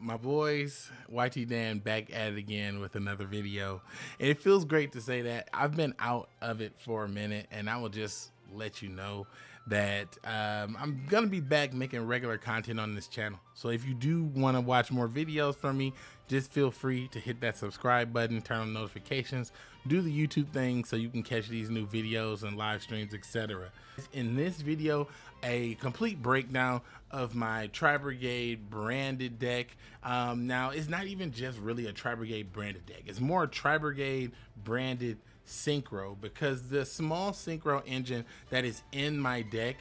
my boys, YT Dan back at it again with another video. And it feels great to say that. I've been out of it for a minute and I will just let you know that um, I'm gonna be back making regular content on this channel. So if you do want to watch more videos from me, just feel free to hit that subscribe button, turn on notifications, do the YouTube thing so you can catch these new videos and live streams, etc. In this video, a complete breakdown of my Tri-Brigade branded deck. Um, now, it's not even just really a Tri-Brigade branded deck. It's more a Tri-Brigade branded synchro because the small synchro engine that is in my deck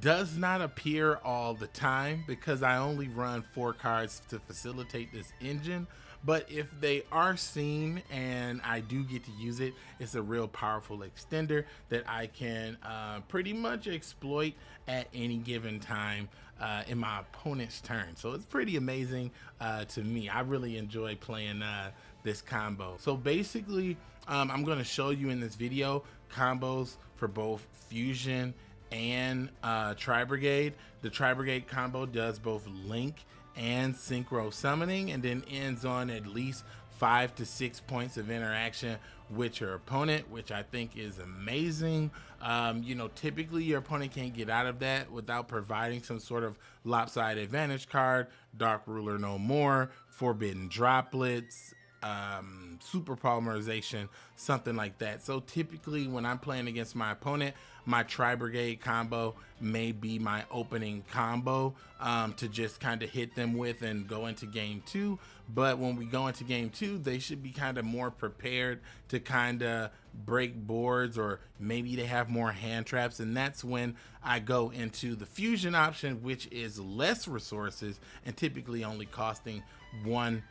does not appear all the time because I only run four cards to facilitate this engine. But if they are seen and I do get to use it, it's a real powerful extender that I can uh, pretty much exploit at any given time uh, in my opponent's turn. So it's pretty amazing uh, to me. I really enjoy playing uh, this combo. So basically, um, I'm going to show you in this video combos for both fusion and uh, Tri Brigade. The Tri Brigade combo does both Link and Synchro Summoning and then ends on at least five to six points of interaction with your opponent, which I think is amazing. Um, you know, typically your opponent can't get out of that without providing some sort of lopsided advantage card, Dark Ruler no more, Forbidden Droplets, um, super polymerization, something like that. So typically when I'm playing against my opponent, my Tri-Brigade combo may be my opening combo um, to just kind of hit them with and go into game two. But when we go into game two, they should be kind of more prepared to kind of break boards or maybe they have more hand traps. And that's when I go into the fusion option, which is less resources and typically only costing one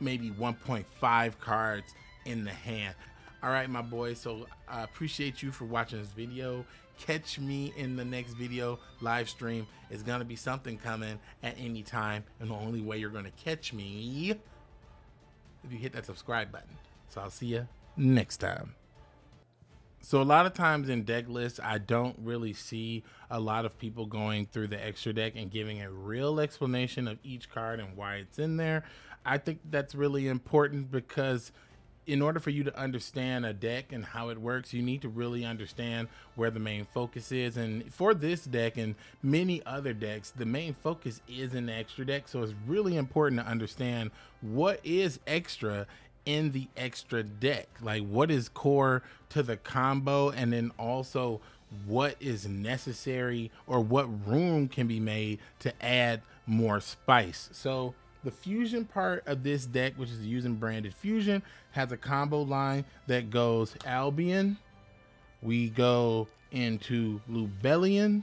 maybe 1.5 cards in the hand. All right, my boy. So I appreciate you for watching this video. Catch me in the next video live stream. It's going to be something coming at any time. And the only way you're going to catch me if you hit that subscribe button. So I'll see you next time. So a lot of times in deck lists, I don't really see a lot of people going through the extra deck and giving a real explanation of each card and why it's in there. I think that's really important because in order for you to understand a deck and how it works, you need to really understand where the main focus is. And for this deck and many other decks, the main focus is the extra deck. So it's really important to understand what is extra in the extra deck. Like what is core to the combo and then also what is necessary or what room can be made to add more spice. So the fusion part of this deck, which is using branded fusion, has a combo line that goes Albion. We go into Lubellion.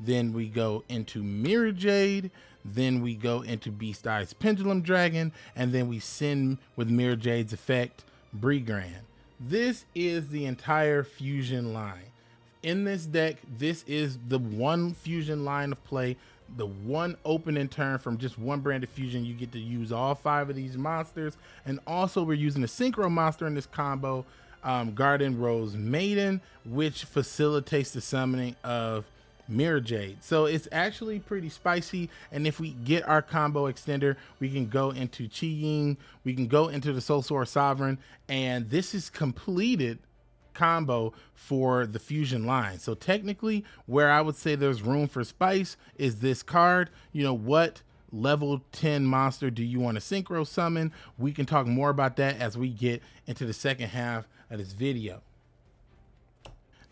Then we go into Mirror Jade. Then we go into Beast Eyes Pendulum Dragon. And then we send with Mirror Jade's effect, Brigrand. This is the entire fusion line. In this deck, this is the one fusion line of play the one opening turn from just one branded fusion, you get to use all five of these monsters. And also we're using a synchro monster in this combo, um, Garden Rose Maiden, which facilitates the summoning of Mirror Jade. So it's actually pretty spicy. And if we get our combo extender, we can go into Chi Ying, we can go into the Soul Sword Sovereign, and this is completed combo for the fusion line. So technically where I would say there's room for spice is this card. You know, what level 10 monster do you want to synchro summon? We can talk more about that as we get into the second half of this video.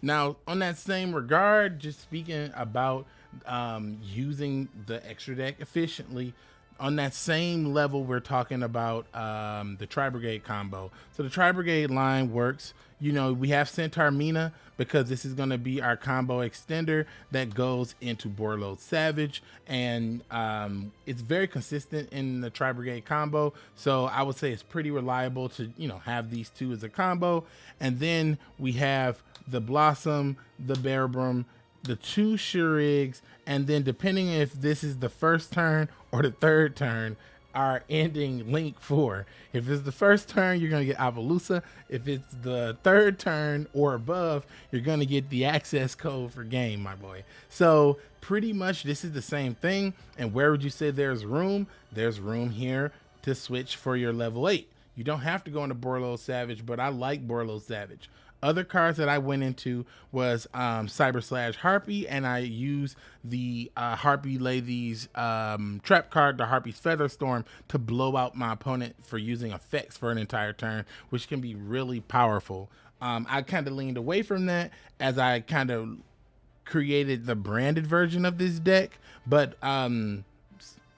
Now, on that same regard, just speaking about um, using the extra deck efficiently, on that same level, we're talking about um, the Tri Brigade combo. So the Tri Brigade line works. You know, we have Centaur Mina because this is going to be our combo extender that goes into Borreload Savage, and um, it's very consistent in the Tri Brigade combo. So I would say it's pretty reliable to you know have these two as a combo. And then we have the Blossom, the Bearbrumm, the two Shuraigs, and then depending if this is the first turn or the third turn, are ending Link 4. If it's the first turn, you're going to get Apollousa. If it's the third turn or above, you're going to get the access code for game, my boy. So pretty much this is the same thing. And where would you say there's room? There's room here to switch for your level 8. You don't have to go into Borlo Savage, but I like Borlo Savage. Other cards that I went into was um, Cyber Slash Harpie, and I used the uh, Harpie Ladies um, trap card, the Harpie's Featherstorm, to blow out my opponent for using effects for an entire turn, which can be really powerful. Um, I kind of leaned away from that as I kind of created the branded version of this deck, but um,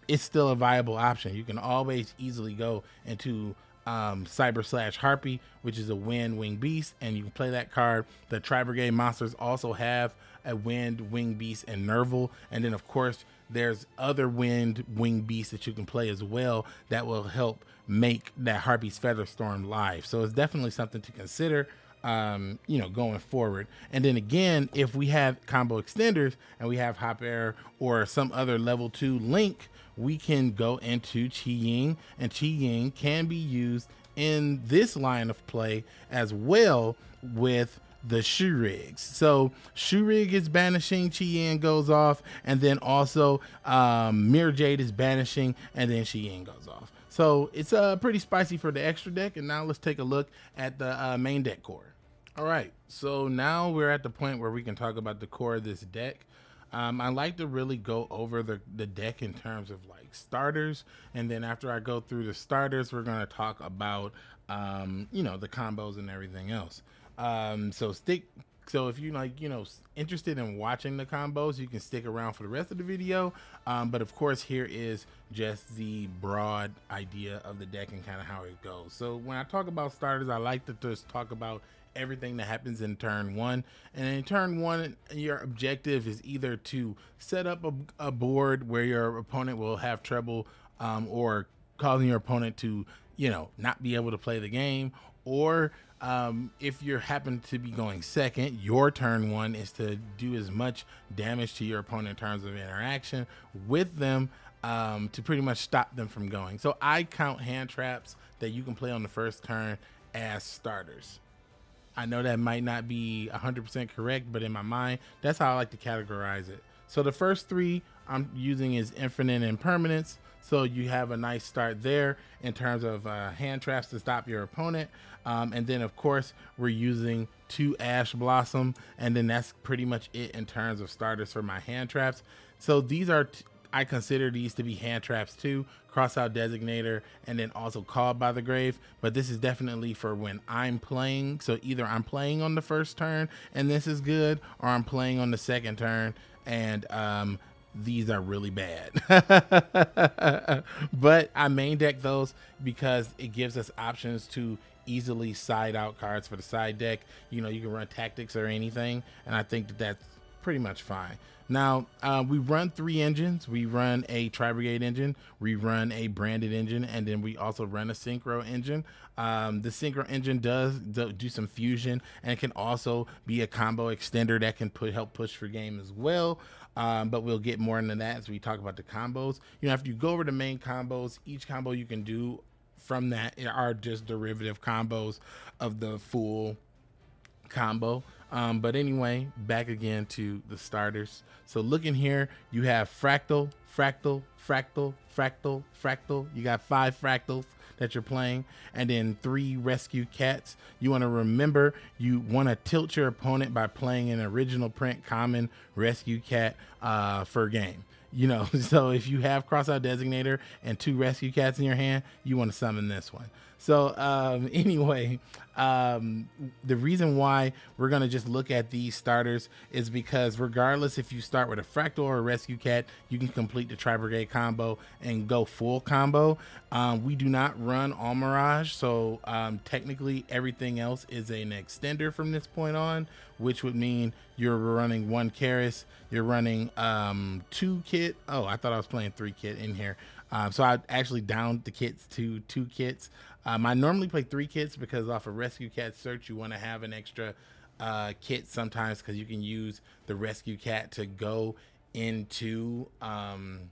it's still a viable option. You can always easily go into um, Cyber Slash Harpie, which is a Wind Wing Beast, and you can play that card. The Tri Brigade monsters also have a Wind Wing Beast and Nerval, and then of course there's other Wind Wing Beasts that you can play as well that will help make that Harpie's Featherstorm live. So it's definitely something to consider. Um, you know, going forward. And then again, if we have combo extenders and we have Hop Ear or some other level two link, we can go into Chi Ying, and Chi Ying can be used in this line of play as well with the Shuraigs. So Shuraig is banishing, Ying goes off, and then also um, Mirror Jade is banishing, and then Ying goes off. So it's uh, pretty spicy for the extra deck. And now let's take a look at the uh, main deck core. All right, so now we're at the point where we can talk about the core of this deck. Um, I like to really go over the, the deck in terms of like starters. And then after I go through the starters, we're going to talk about, um, you know, the combos and everything else. Um, so stick. So if you're like, you know, interested in watching the combos, you can stick around for the rest of the video. Um, but of course, here is just the broad idea of the deck and kind of how it goes. So when I talk about starters, I like to just talk about everything that happens in turn one. And in turn one, your objective is either to set up a, a board where your opponent will have trouble um, or causing your opponent to, you know, not be able to play the game. Or um, if you happen to be going second, your turn one is to do as much damage to your opponent in terms of interaction with them um, to pretty much stop them from going. So I count hand traps that you can play on the first turn as starters. I know that might not be 100% correct, but in my mind, that's how I like to categorize it. So the first three I'm using is Infinite Impermanence. So you have a nice start there in terms of uh, hand traps to stop your opponent. Um, and then of course we're using two ash blossom and then that's pretty much it in terms of starters for my hand traps. So these are I consider these to be hand traps too, crossout designator, and then also called by the grave. But this is definitely for when I'm playing. So either I'm playing on the first turn and this is good, or I'm playing on the second turn and um, these are really bad. but I main deck those because it gives us options to easily side out cards for the side deck. You know, you can run tactics or anything, and I think that that's pretty much fine. Now, uh, we run three engines. We run a Tri-Brigade engine, we run a branded engine, and then we also run a Synchro engine. Um, the Synchro engine does do some fusion, and it can also be a combo extender that can put help push for game as well. Um, but we'll get more into that as we talk about the combos. You know, after you go over the main combos, each combo you can do from that are just derivative combos of the full combo. Um, but anyway, back again to the starters. So looking here, you have Fraktall, Fraktall, Fraktall, Fraktall, Fraktall. You got five Fraktalls that you're playing, and then three rescue cats. You want to remember you want to tilt your opponent by playing an original print common rescue cat uh, for game. You know, so if you have crossout designator and two rescue cats in your hand, you want to summon this one. So um, anyway, um, the reason why we're gonna just look at these starters is because regardless if you start with a Fraktall or a rescue cat, you can complete the tri brigade combo and go full combo. Um, we do not run all mirage, so um, technically everything else is an extender from this point on, which would mean you're running one Kerass, you're running um, two kit. Oh, I thought I was playing three kit in here. Um, so I actually downed the kits to two kits. Um, I normally play three kits because off a of rescue cat search, you want to have an extra uh, kit sometimes because you can use the rescue cat to go into um,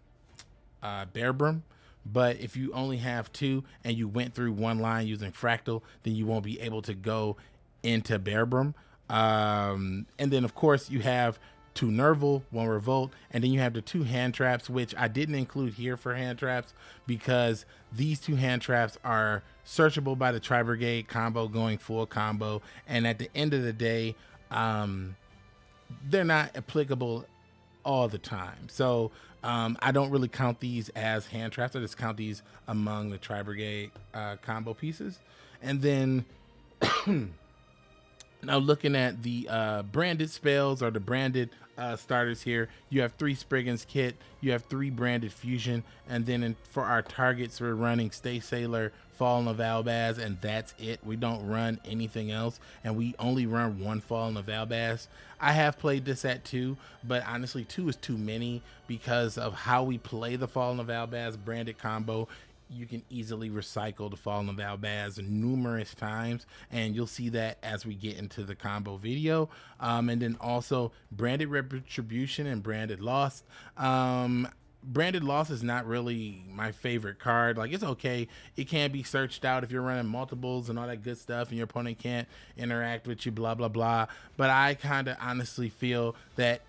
uh, Bearbrumm. but if you only have two and you went through one line using Fraktall, then you won't be able to go into Bearbrumm. Um, and then, of course, you have two Nerval, one Revolt, and then you have the two hand traps, which I didn't include here for hand traps because these two hand traps are searchable by the Tri Brigade combo going full combo. And at the end of the day, um, they're not applicable all the time. So um, I don't really count these as hand traps. I just count these among the Tri Brigade uh, combo pieces. And then now looking at the uh, branded spells or the branded uh, starters here, you have three Springans Kitt, you have three branded Fusion, and then in, for our targets, we're running Stay Sailor, Fallen of Albaz, and that's it. We don't run anything else, and we only run one Fallen of Albaz. I have played this at two, but honestly, two is too many because of how we play the Fallen of Albaz branded combo you can easily recycle the Fallen of Albaz numerous times, and you'll see that as we get into the combo video. Um, and then also Branded Retribution and Branded Lost. Um, Branded Lost is not really my favorite card. Like, it's okay. It can be searched out if you're running multiples and all that good stuff, and your opponent can't interact with you, blah, blah, blah. But I kind of honestly feel that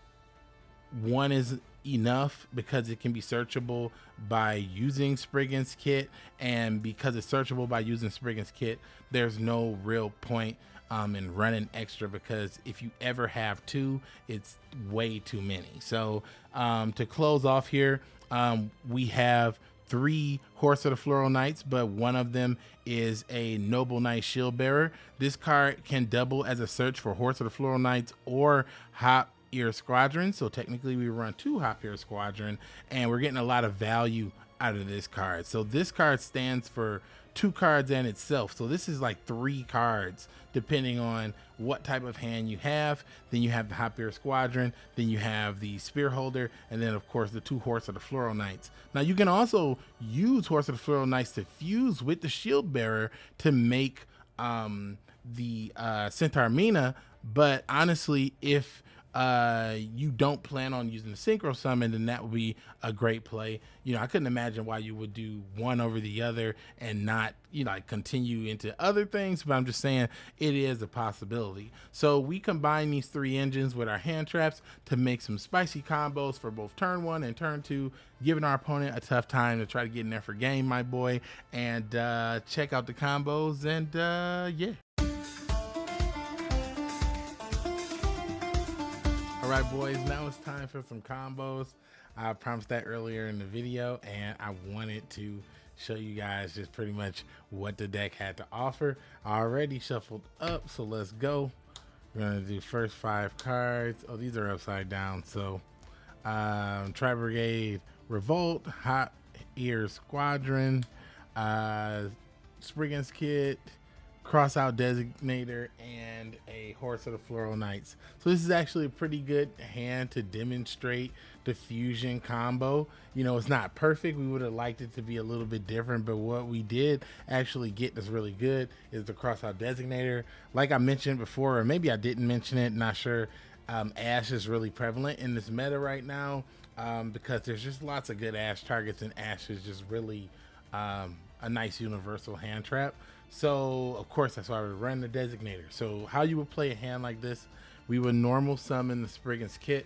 one is enough because it can be searchable by using Springans Kitt and because it's searchable by using Springans Kitt there's no real point um, in running extra because if you ever have two it's way too many so um, to close off here um, we have three Horse of the Floral Knights, but one of them is a Noble Knight Shield Bearer. This card can double as a search for Horse of the Floral Knights or Hop Ear Squadron. So technically we run two Hop Squadron and we're getting a lot of value out of this card. So this card stands for two cards in itself. So this is like three cards depending on what type of hand you have. Then you have the Ear Squadron, then you have the Spear Holder, and then of course the two Horse of the Floral Knights. Now you can also use Horse of the Floral Knights to fuse with the Shield Bearer to make um, the uh, Centaur Mina, but honestly, if uh, you don't plan on using the synchro summon, then that would be a great play. You know, I couldn't imagine why you would do one over the other and not, you know, like continue into other things, but I'm just saying it is a possibility. So we combine these three engines with our hand traps to make some spicy combos for both turn one and turn two, giving our opponent a tough time to try to get in there for game, my boy. And uh, check out the combos and uh, yeah. Right, boys, now it's time for some combos. I promised that earlier in the video, and I wanted to show you guys just pretty much what the deck had to offer. I already shuffled up, so let's go. We're gonna do first five cards. Oh, these are upside down. So, um, Tri Brigade, Revolt, Hop Ear Squadron, uh, Springans Kitt, Crossout Designator, and a Horse of the Floral Knights. So this is actually a pretty good hand to demonstrate the fusion combo. You know, it's not perfect. We would have liked it to be a little bit different, but what we did actually get that's really good is the Crossout Designator. Like I mentioned before, or maybe I didn't mention it, not sure. Um, Ash is really prevalent in this meta right now um, because there's just lots of good Ash targets, and Ash is just really um, a nice universal hand trap. So of course that's why we run the designator. So how you would play a hand like this, we would normal summon the Springans Kitt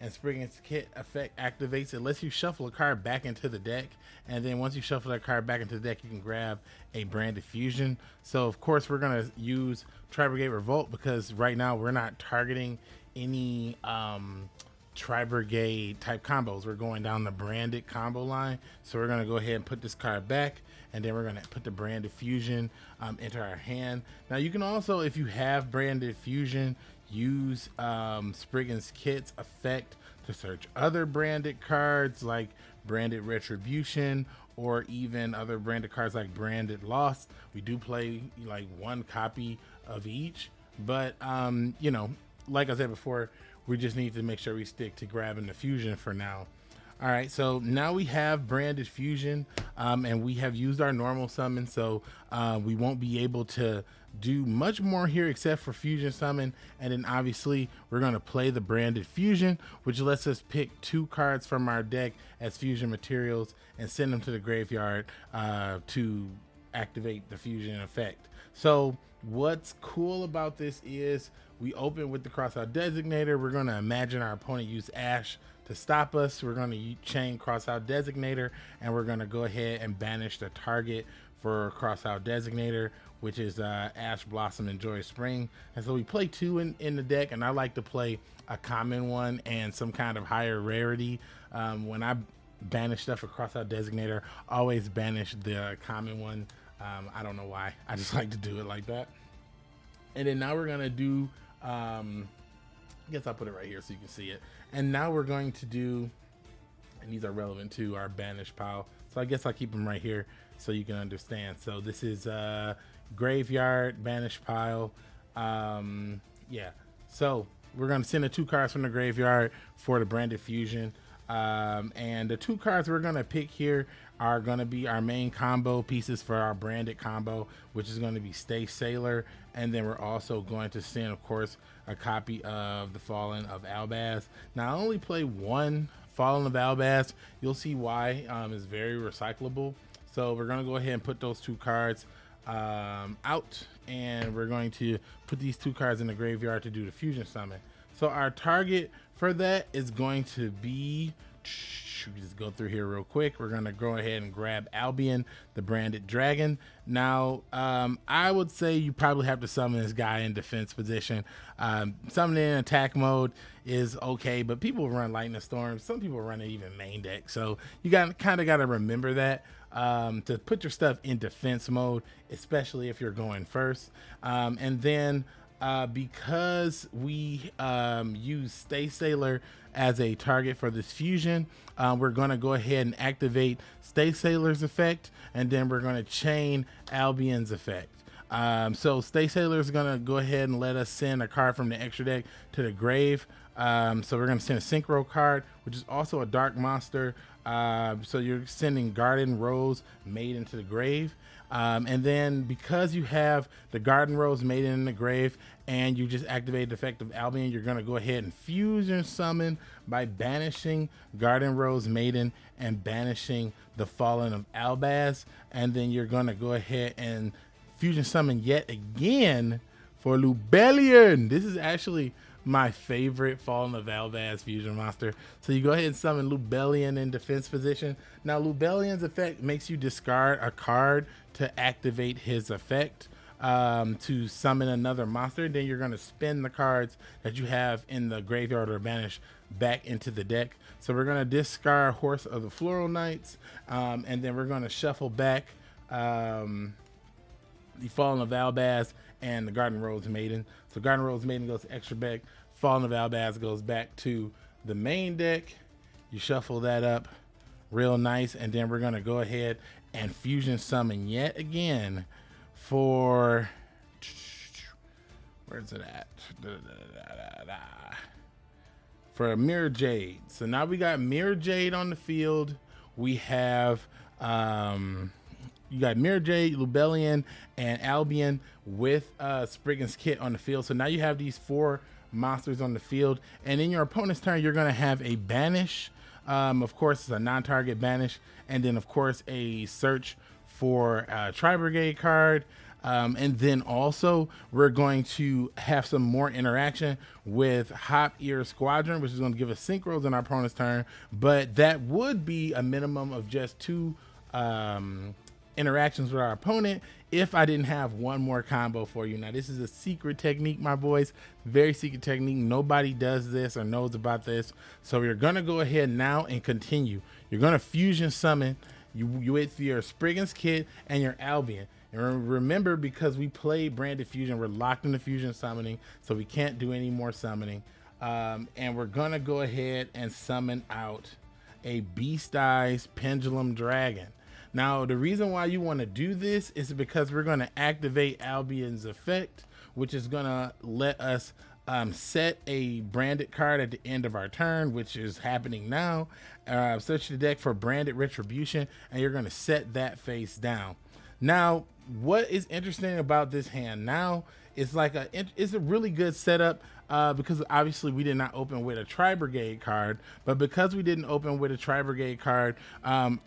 and Springans Kitt effect activates it, lets you shuffle a card back into the deck. And then once you shuffle that card back into the deck, you can grab a branded fusion. So of course we're gonna use Tri Brigade Revolt because right now we're not targeting any um, Tri Brigade type combos. We're going down the branded combo line. So we're gonna go ahead and put this card back and then we're gonna put the branded fusion um, into our hand. Now you can also, if you have branded fusion, use um, Springans Kitt's effect to search other branded cards like branded retribution or even other branded cards like branded lost. We do play like one copy of each, but um, you know, like I said before, we just need to make sure we stick to grabbing the fusion for now. All right, so now we have branded fusion, um, and we have used our normal summon, so uh, we won't be able to do much more here except for fusion summon. And then obviously we're gonna play the branded fusion, which lets us pick two cards from our deck as fusion materials and send them to the graveyard uh, to activate the fusion effect. So what's cool about this is we open with the crossout designator. We're gonna imagine our opponent use Ash to stop us, we're going to chain crossout designator and we're going to go ahead and banish the target for crossout designator, which is uh, Ash Blossom and Joy Spring. And so we play two in, in the deck, and I like to play a common one and some kind of higher rarity. Um, when I banish stuff for crossout designator, always banish the common one. Um, I don't know why. I just like to do it like that. And then now we're gonna do um, I guess I'll put it right here so you can see it. And now we're going to do, and these are relevant to our banish pile. So I guess I'll keep them right here so you can understand. So this is uh, graveyard banish pile. Um, yeah. So we're going to send the two cards from the graveyard for the branded fusion. Um, and the two cards we're going to pick here are going to be our main combo pieces for our branded combo, which is going to be Stay Sailor. And then we're also going to send, of course, a copy of The Fallen of Albaz. Now, I only play one Fallen of Albaz. You'll see why um, it's very recyclable. So we're going to go ahead and put those two cards um, out. And we're going to put these two cards in the graveyard to do the Fusion Summon. So our target for that is going to be just go through here real quick. We're gonna go ahead and grab Albion, the branded dragon. Now, um, I would say you probably have to summon this guy in defense position. Um, summoning in attack mode is okay, but people run lightning storms. Some people run it even main deck, so you got kind of got to remember that um, to put your stuff in defense mode, especially if you're going first. Um, and then uh, because we um, use Stay Sailor as a target for this fusion, uh, we're going to go ahead and activate Stay Sailor's effect, and then we're going to chain Albion's effect. Um, so Stay Sailor is going to go ahead and let us send a card from the extra deck to the grave. Um, so we're going to send a Synchro card, which is also a dark monster. Uh, so you're sending Garden Rose Maiden to the grave. Um, and then because you have the Garden Rose Maiden in the grave and you just activate the effect of Albion, you're going to go ahead and fusion summon by banishing Garden Rose Maiden and banishing the Fallen of Albaz. And then you're going to go ahead and fusion summon yet again for Lubellion. This is actually my favorite Fallen of Albaz fusion monster. So you go ahead and summon Lubellion in defense position. Now Lubellion's effect makes you discard a card to activate his effect um, to summon another monster. Then you're going to spin the cards that you have in the graveyard or banish back into the deck. So we're going to discard Horse of the Floral Knights, um, and then we're going to shuffle back um, the Fallen of Albaz and the Garden Rose Maiden. So Garden Rose Maiden goes extra back. Fallen of Albaz goes back to the main deck. You shuffle that up real nice, and then we're gonna go ahead and fusion summon yet again for where's it at? Da, da, da, for a Mirror Jade. So now we got Mirror Jade on the field. We have um, you got Mirror Jade, Lubellion, and Albion with uh, Springans Kitt on the field. So now you have these four monsters on the field. And in your opponent's turn, you're going to have a Banish. Um, of course, it's a non-target Banish. And then, of course, a search for a Tri-Brigade card. Um, and then also we're going to have some more interaction with Hop Ear Squadron, which is going to give us synchros in our opponent's turn. But that would be a minimum of just two um, interactions with our opponent if I didn't have one more combo for you. Now, this is a secret technique, my boys. Very secret technique. Nobody does this or knows about this. So you're going to go ahead now and continue. You're going to fusion summon you, you with your Springans Kitt and your Albion. And remember, because we play Branded Fusion, we're locked into Fusion Summoning, so we can't do any more summoning. Um, and we're going to go ahead and summon out a Beast Eyes Pendulum Dragon. Now, the reason why you want to do this is because we're going to activate Albion's effect, which is going to let us um, set a branded card at the end of our turn, which is happening now. Uh, search the deck for branded retribution, and you're going to set that face down. Now, what is interesting about this hand now is like a it's a really good setup uh, because obviously we did not open with a Tri Brigade card, but because we didn't open with a Tri Brigade card, um,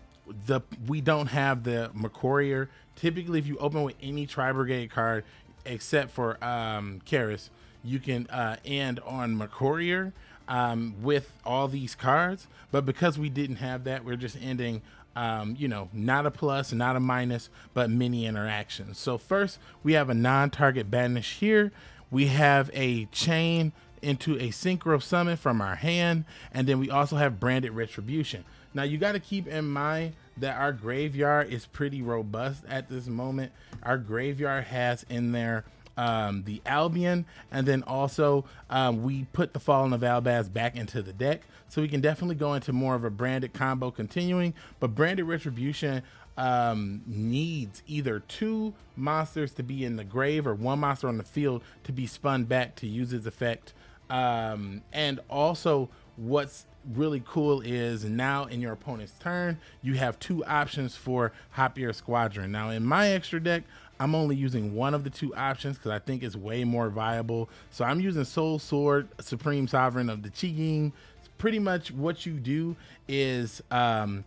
the we don't have the McCourier. Typically, if you open with any Tri Brigade card, except for um, Kerass, you can uh, end on McCourier um, with all these cards. But because we didn't have that, we're just ending um, you know, not a plus, not a minus, but many interactions. So first, we have a non-target banish here. We have a chain into a synchro summon from our hand, and then we also have branded retribution. Now you got to keep in mind that our graveyard is pretty robust at this moment. Our graveyard has in there um, the Albion, and then also um, we put the Fallen of Albaz back into the deck. So we can definitely go into more of a branded combo continuing, but branded Retribution um, needs either two monsters to be in the grave or one monster on the field to be spun back to use its effect. Um, and also what's really cool is now in your opponent's turn, you have two options for Hop Ear Squadron. Now in my extra deck, I'm only using one of the two options because I think it's way more viable. So I'm using Soul Sword, Supreme Sovereign of the Chi Pretty much what you do is um,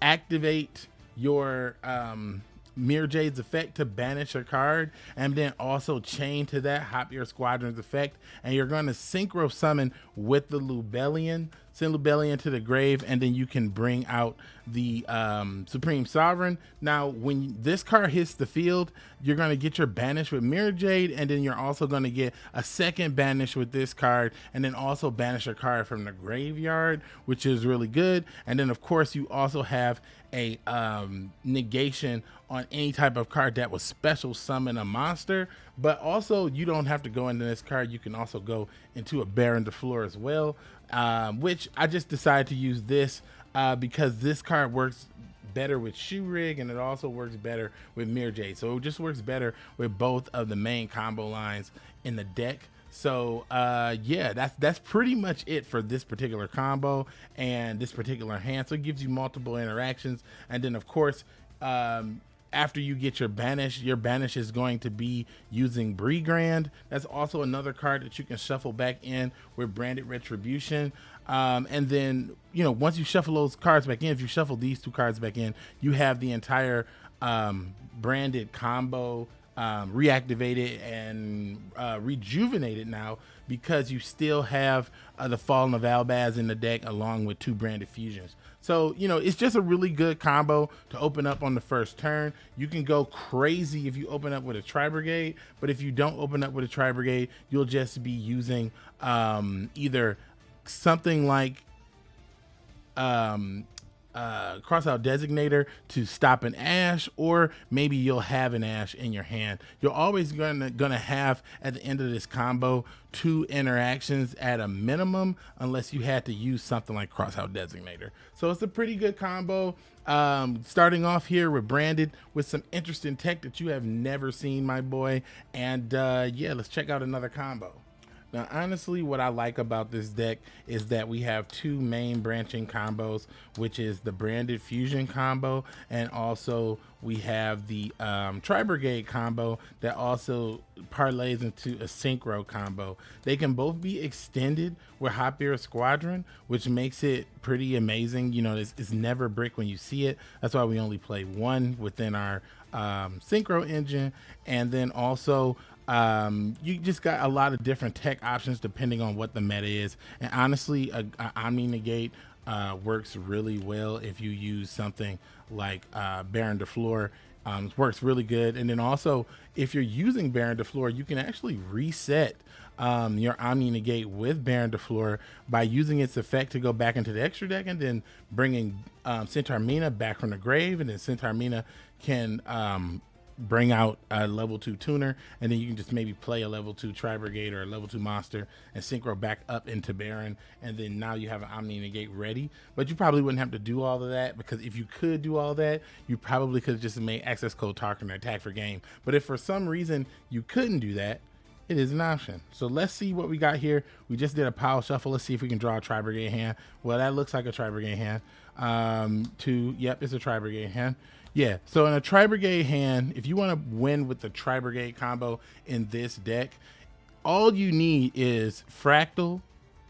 activate your um, Mirrorjade's effect to banish a card, and then also chain to that Hop Ear Squadron's effect, and you're going to synchro summon with the Lubellion send Lubellion into the grave, and then you can bring out the um, Supreme Sovereign. Now, when this card hits the field, you're going to get your banish with Mirror Jade, and then you're also going to get a second banish with this card, and then also banish a card from the graveyard, which is really good. And then, of course, you also have a um, negation on any type of card that was special summon a monster. But also, you don't have to go into this card. You can also go into a Baronne de Fleur as well um, which I just decided to use this uh, because this card works better with Shuraig and it also works better with Mirror So it just works better with both of the main combo lines in the deck. So uh, yeah, that's that's pretty much it for this particular combo and this particular hand. So it gives you multiple interactions, and then of course um, after you get your banish, your banish is going to be using Brigrand. That's also another card that you can shuffle back in with Branded Retribution. Um, and then, you know, once you shuffle those cards back in, if you shuffle these two cards back in, you have the entire um, branded combo um, reactivated and uh, rejuvenated now because you still have uh, the Fallen of Albaz in the deck along with two branded fusions. So, you know, it's just a really good combo to open up on the first turn. You can go crazy if you open up with a Tri Brigade, but if you don't open up with a Tri Brigade, you'll just be using um, either something like um, uh, cross out designator to stop an ash, or maybe you'll have an ash in your hand. You're always gonna gonna have at the end of this combo two interactions at a minimum, unless you had to use something like cross out designator. So it's a pretty good combo. Um, starting off here with branded with some interesting tech that you have never seen, my boy. And uh, yeah, let's check out another combo. Now, honestly, what I like about this deck is that we have two main branching combos, which is the branded fusion combo, and also we have the um, Tri Brigade combo that also parlays into a synchro combo. They can both be extended with Hop Ear Squadron, which makes it pretty amazing. You know, it's, it's never brick when you see it. That's why we only play one within our um, synchro engine. And then also um, you just got a lot of different tech options depending on what the meta is. And honestly, a, a Omni Negate uh, works really well if you use something like uh, Baronne de Fleur. Um, works really good. And then also, if you're using Baronne de Fleur, you can actually reset um, your Omni Negate with Baronne de Fleur by using its effect to go back into the extra deck and then bringing um, Centaur Mina back from the grave. And then Centaur Mina can um, bring out a level two tuner, and then you can just maybe play a level two Tri Brigade or a level two monster and synchro back up into Baron, and then now you have an Omni Negate ready. But you probably wouldn't have to do all of that because if you could do all that, you probably could just made Accesscode Talker attack for game. But if for some reason you couldn't do that, it is an option. So let's see what we got here. We just did a pile shuffle. Let's see if we can draw a Tri Brigade hand. Well, that looks like a Tri Brigade hand. Um, two, yep, it's a Tri Brigade hand. Yeah, so in a Tri Brigade hand, if you want to win with the Tri Brigade combo in this deck, all you need is Fraktall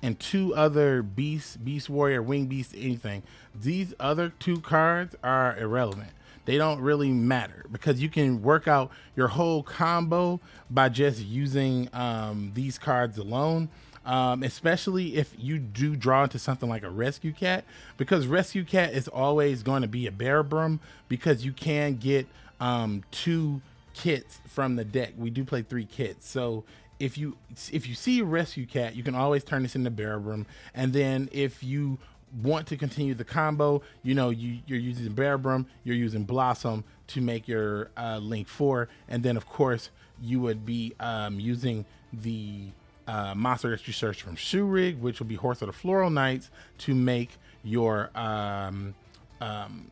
and two other Beast, Beast Warrior, Wing Beast, anything. These other two cards are irrelevant they don't really matter because you can work out your whole combo by just using um, these cards alone. Um, especially if you do draw into something like a rescue cat, because rescue cat is always going to be a Bearbrumm because you can get um, two kits from the deck. We do play three kits, so if you if you see a rescue cat, you can always turn this into Bearbrumm, and then if you want to continue the combo, you know, you, you're using Bearbrumm, you're using Blossom to make your uh, Link 4. And then, of course, you would be um, using the uh, monster that you search from Shuraig, which will be Horse of the Floral Knights, to make your um, um,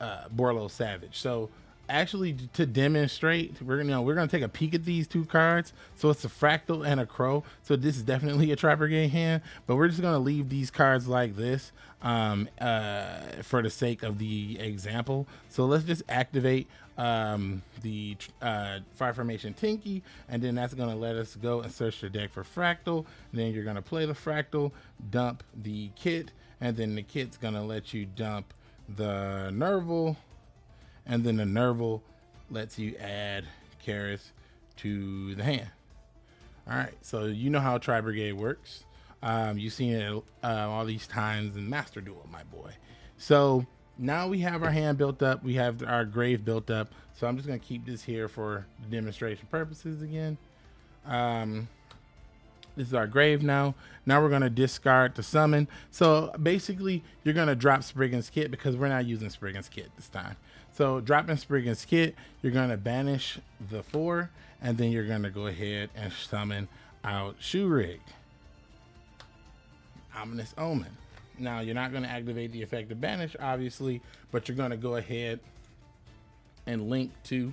uh, Borreload Savage. So actually to demonstrate, we're gonna you know, we're gonna take a peek at these two cards. So it's a Fraktall and a crow. So this is definitely a trapper game hand, but we're just gonna leave these cards like this um, uh, for the sake of the example. So let's just activate um, the uh, Fire Formation Tenki, and then that's gonna let us go and search the deck for Fraktall. then you're gonna play the Fraktall, dump the kit, and then the kit's gonna let you dump the Nerval and then the Nerval lets you add Kerass to the hand. All right, so you know how Tri Brigade works. Um, you've seen it uh, all these times in Master Duel, my boy. So now we have our hand built up. We have our grave built up. So I'm just going to keep this here for demonstration purposes again. Um, this is our grave now. Now we're going to discard to summon. So basically, you're going to drop Springans Kitt because we're not using Springans Kitt this time. So dropping Springans Kitt, you're to banish the four, and then you're to go ahead and summon out Shoe Shuraig. Ominous Omen. Now, you're not to activate the effect of Banish, obviously, but you're to go ahead and link to,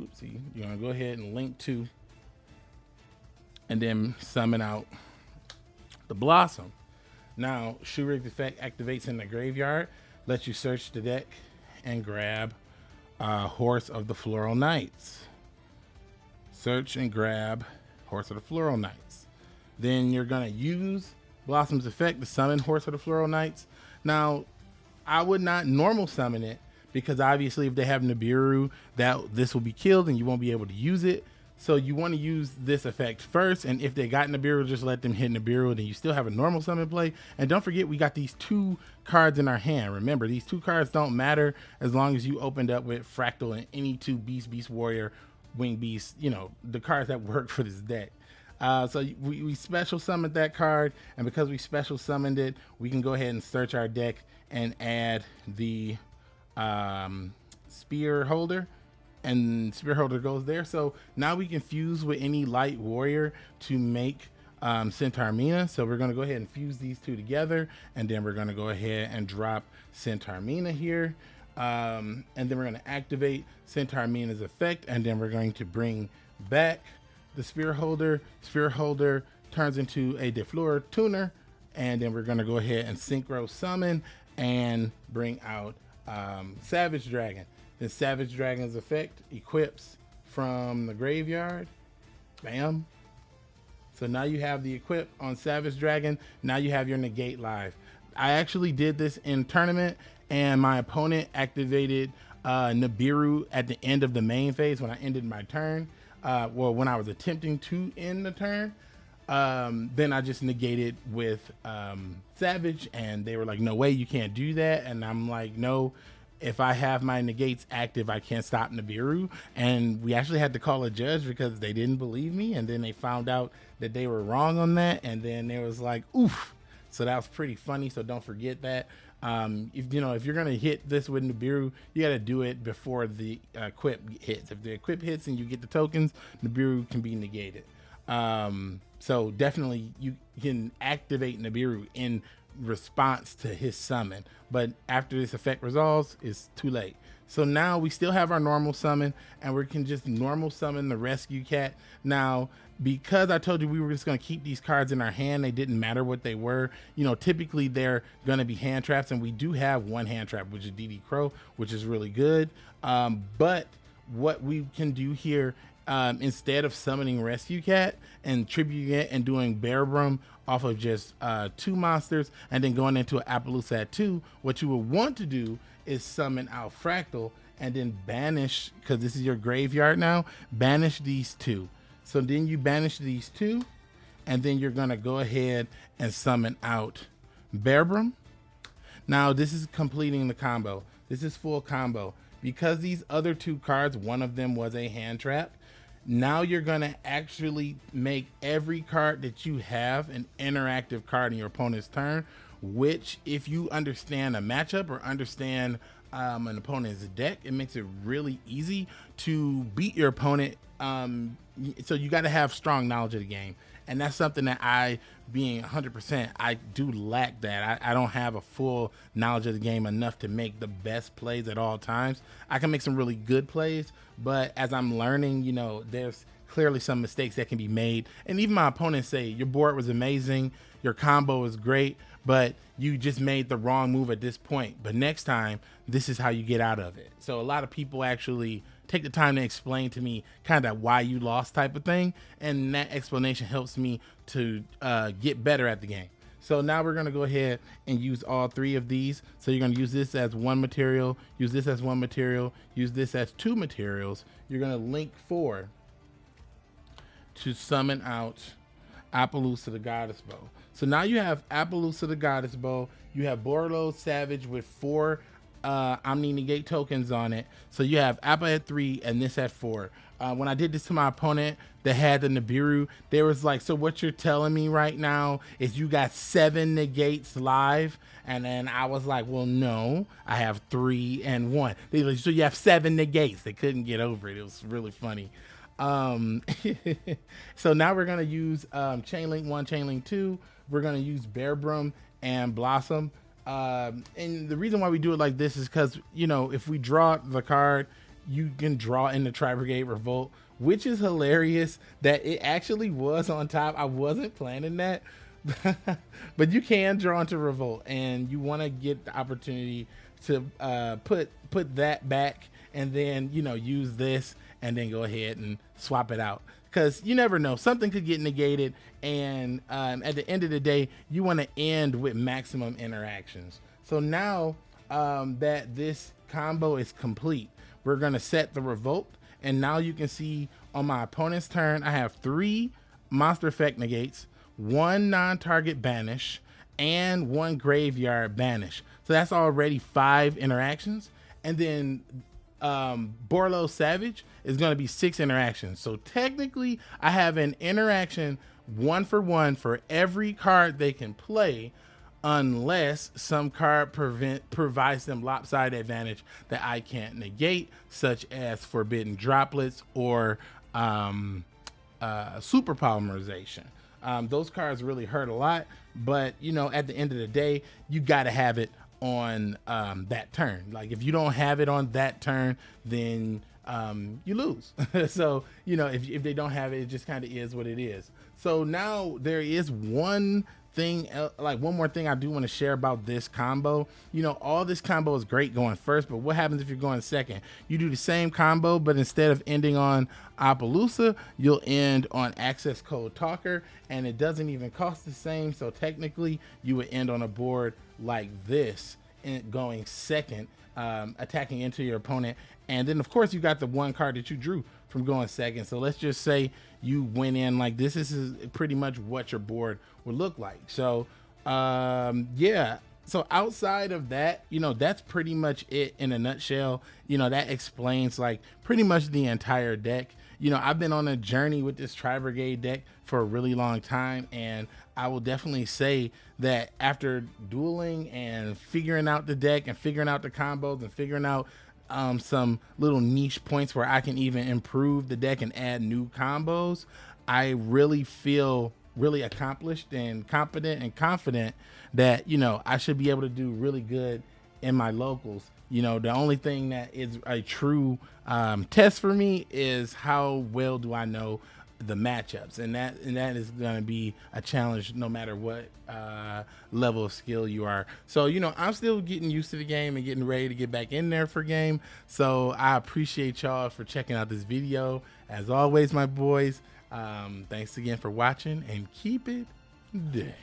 oopsie, you're to go ahead and link to, and then summon out the Blossom. Now, Shuraig's effect activates in the graveyard lets you search the deck and grab uh, Horse of the Floral Knights. Search and grab Horse of the Floral Knights. Then you're to use Blossom's effect to summon Horse of the Floral Knights. Now, I would not normal summon it because obviously if they have Nibiru, that this will be killed and you won't be able to use it. So you want to use this effect first, and if they got in the Nibiru, just let them hit in the Nibiru, then you still have a normal summon play. And don't forget, we got these two cards in our hand. Remember, these two cards don't matter as long as you opened up with Fraktall and any two Beast, Beast Warrior, Wing Beast, you know, the cards that work for this deck. Uh, so we, we special summoned that card, and because we special summoned it, we can go ahead and search our deck and add the um, spear holder and spear holder goes there. So now we can fuse with any light warrior to make um, Centaur Mina. So we're going to go ahead and fuse these two together. And then we're going to go ahead and drop Centaur Mina here. Um, and then we're going to activate Centaur Mina's effect. And then we're going to bring back the spear holder. Spear holder turns into a Defleur tuner. And then we're going to go ahead and synchro summon and bring out um, Savage Dragon. Then Savage Dragon's effect equips from the graveyard. Bam. So now you have the equip on Savage Dragon. Now you have your negate live. I actually did this in tournament and my opponent activated uh, Nibiru at the end of the main phase when I ended my turn. Uh, well, when I was attempting to end the turn, um, then I just negated with um, Savage and they were like, no way, you can't do that. And I'm like, no, if I have my negates active, I can't stop Nibiru. And we actually had to call a judge because they didn't believe me. And then they found out that they were wrong on that. And then there was like, oof. So that was pretty funny. So don't forget that. Um, if you know if you're gonna hit this with Nibiru, you got to do it before the uh, equip hits. If the equip hits and you get the tokens, Nibiru can be negated. Um, so definitely you can activate Nibiru in response to his summon. But after this effect resolves, it's too late. So now we still have our normal summon and we can just normal summon the rescue cat. Now, because I told you we were just going to keep these cards in our hand, they didn't matter what they were. You know, typically they're going to be hand traps and we do have one hand trap, which is DD Crow, which is really good. Um, but what we can do here um, instead of summoning Rescue Cat and tributing it and doing Bearbrumm off of just uh, two monsters and then going into an Apollousa at two, what you would want to do is summon out Fraktall and then banish, because this is your graveyard now, banish these two. So then you banish these two, and then you're gonna go ahead and summon out Bearbrum. Now this is completing the combo. This is full combo. Because these other two cards, one of them was a hand trap, now you're going to actually make every card that you have an interactive card in your opponent's turn, which if you understand a matchup or understand um, an opponent's deck, it makes it really easy to beat your opponent. Um, so you got to have strong knowledge of the game and that's something that I, being 100%, I do lack that. I, I, don't have a full knowledge of the game enough to make the best plays at all times. I can make some really good plays, but as I'm learning, you know, there's clearly some mistakes that can be made. And even my opponents say, your board was amazing, your combo is great, but you just made the wrong move at this point. But next time, this is how you get out of it. So a lot of people actually take the time to explain to me kind of why you lost type of thing. And that explanation helps me to uh, get better at the game. So now we're gonna go ahead and use all three of these. So you're gonna use this as one material, use this as one material, use this as two materials. You're gonna link four to summon out Apollousa the Goddess Bow. So now you have Apollousa the Goddess Bow, you have Borreload Savage with four uh, Omni Negate tokens on it. So you have Appa at three and this at four. Uh, when I did this to my opponent that had the Nibiru, there was like, so what you're telling me right now is you got seven negates live? And then I was like, well, no, I have three and one. They like, so you have seven negates. They couldn't get over it. It was really funny. Um, so now we're gonna use um, Chainlink one, Chainlink two. We're gonna use Bearbrumm and Blossom. Um, and the reason why we do it like this is because, you know, if we draw the card, you can draw in the Tri Brigade Revolt, which is hilarious that it actually was on top. I wasn't planning that. but you can draw into Revolt and you want to get the opportunity to uh, put put that back and then, you know, use this and then go ahead and swap it out because you never know. Something could get negated and um, at the end of the day you want to end with maximum interactions. So now um, that this combo is complete we're going to set the revolt and now you can see on my opponent's turn i have three monster effect negates one non-target banish and one graveyard banish. So that's already five interactions. And then um, Borreload Savage is going to be six interactions. So technically, I have an interaction one for one for every card they can play, unless some card prevent provides them lopsided advantage that I can't negate, such as Forbidden Droplets or um, uh, Super Polymerization. Um, those cards really hurt a lot, but you know, at the end of the day, you got to have it on um, that turn. Like if you don't have it on that turn, then um, you lose. so you know if if they don't have it, it just kind of is what it is. So now there is one thing like one more thing I do want to share about this combo. You know, all this combo is great going first, but what happens if you're going second? You do the same combo, but instead of ending on Apollousa, you'll end on Accesscode Talker, and it doesn't even cost the same. So technically, you would end on a board like this going second, um, attacking into your opponent. And then, of course, you got the one card that you drew from going second. So let's just say you went in like this. This is pretty much what your board would look like. So, um, yeah. So outside of that, you know, that's pretty much it in a nutshell. You know, that explains like pretty much the entire deck you know, I've been on a journey with this Tri Brigade deck for a really long time, and I will definitely say that after dueling and figuring out the deck and figuring out the combos and figuring out um, some little niche points where I can even improve the deck and add new combos, I really feel really accomplished and competent and confident that, you know, I should be able to do really good in my locals. You know, the only thing that is a true um, test for me is how well do I know the matchups, and that and that is going to be a challenge no matter what uh, level of skill you are. So you know, I'm still getting used to the game and getting ready to get back in there for game. So I appreciate y'all for checking out this video. As always, my boys, um, thanks again for watching and keep it day.